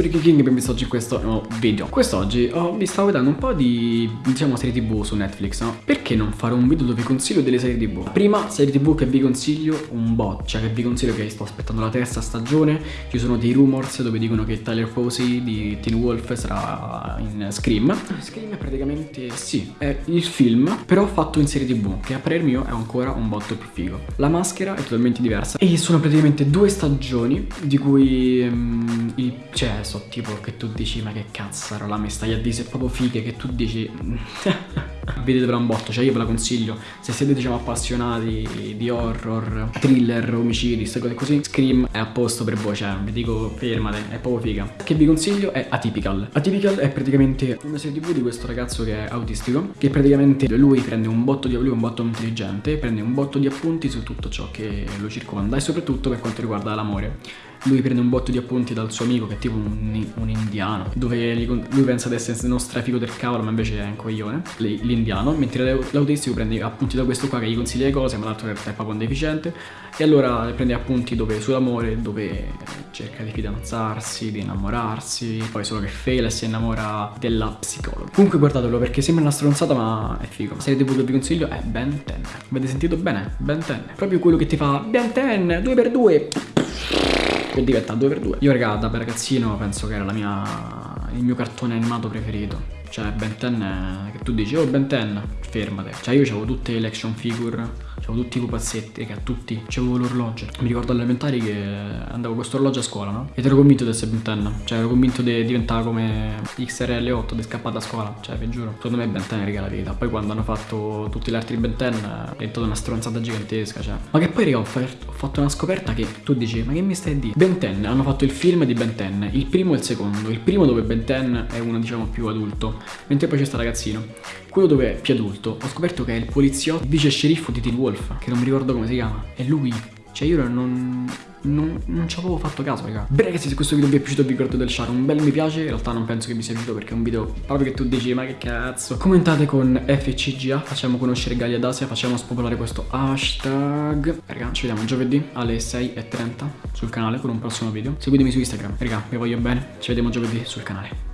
per i King ben visto oggi in questo nuovo video. Quest'oggi oh, vi stavo vedendo un po' di, diciamo, serie tv su Netflix, no? Perché non fare un video dove vi consiglio delle serie tv? Prima serie tv che vi consiglio un bot, cioè che vi consiglio che sto aspettando la terza stagione. Ci sono dei rumors dove dicono che Tyler Posey di Teen Wolf sarà in Scream. Scream è praticamente, sì, è il film, però fatto in serie tv Che a parer mio è ancora un botto più figo. La maschera è totalmente diversa E sono praticamente due stagioni di cui um, il, cioè so tipo che tu dici ma che cazzo la mi stai a dire se proprio fighe che tu dici vedetevela un botto cioè io ve la consiglio. Se siete diciamo appassionati di horror thriller omicidi queste cose così Scream è a posto per voi cioè vi dico fermate è proprio figa. Che vi consiglio è Atypical. Atypical è praticamente una serie tv di questo ragazzo che è autistico che praticamente lui prende un botto di lui un botto intelligente prende un botto di appunti su tutto ciò che lo circonda e soprattutto per quanto riguarda l'amore lui prende un botto di appunti dal suo amico che è tipo un, un indiano dove lui pensa di essere uno strafico del cavolo ma invece è un coglione. L'indiano mentre l'autistico prende appunti da questo qua che gli consiglia le cose ma l'altro in realtà è proprio un deficiente. E allora prende appunti dove sull'amore dove cerca di fidanzarsi di innamorarsi poi solo che fail e si innamora della psicologa. Comunque guardatelo perché sembra una stronzata ma è figo. La serie tv vi consiglio è Ben 10 avete sentito bene? Ben 10 proprio quello che ti fa Ben 10 2x2 che diventa 2x2 io raga da ragazzino penso che era mia il mio cartone animato preferito. Cioè Ben 10 che tu dici oh Ben 10 fermate. Cioè io avevo tutte le action figure C'avevo tutti pupazzetti, che a tutti. C'avevo l'orologio. Mi ricordo alle elementari che andavo con questo orologio a scuola, no? Ed ero convinto di essere Ben Cioè ero convinto di diventare come XRL8, di scappare da scuola. Cioè, vi giuro. Secondo me Ben 10 regala la vita. Poi quando hanno fatto tutti gli altri Ben 10 è diventata una stronzata gigantesca, cioè. Ma che poi, raga, ho, ho fatto una scoperta che tu dici, ma che mi stai a dire? Ben 10 hanno fatto il film di Ben 10, il primo e il secondo. Il primo dove Ben 10 è uno, diciamo, più adulto, mentre poi c'è sta ragazzino. Quello dove è più adulto, ho scoperto che è il poliziotto, vice sceriffo di Teen Wolf, che non mi ricordo come si chiama. È lui. Cioè io non, non, non ci avevo fatto caso raga. Beh ragazzi se questo video vi è piaciuto vi ricordo del share. Un bel mi piace. In realtà non penso che vi sia piaciuto perché è un video proprio che tu dici ma che cazzo? Commentate con FCGA Facciamo conoscere Gallia d'Asia Facciamo spopolare questo hashtag. Raga ci vediamo giovedì alle 6.30 sul canale con un prossimo video. Seguitemi su Instagram. Raga vi voglio bene. Ci vediamo giovedì sul canale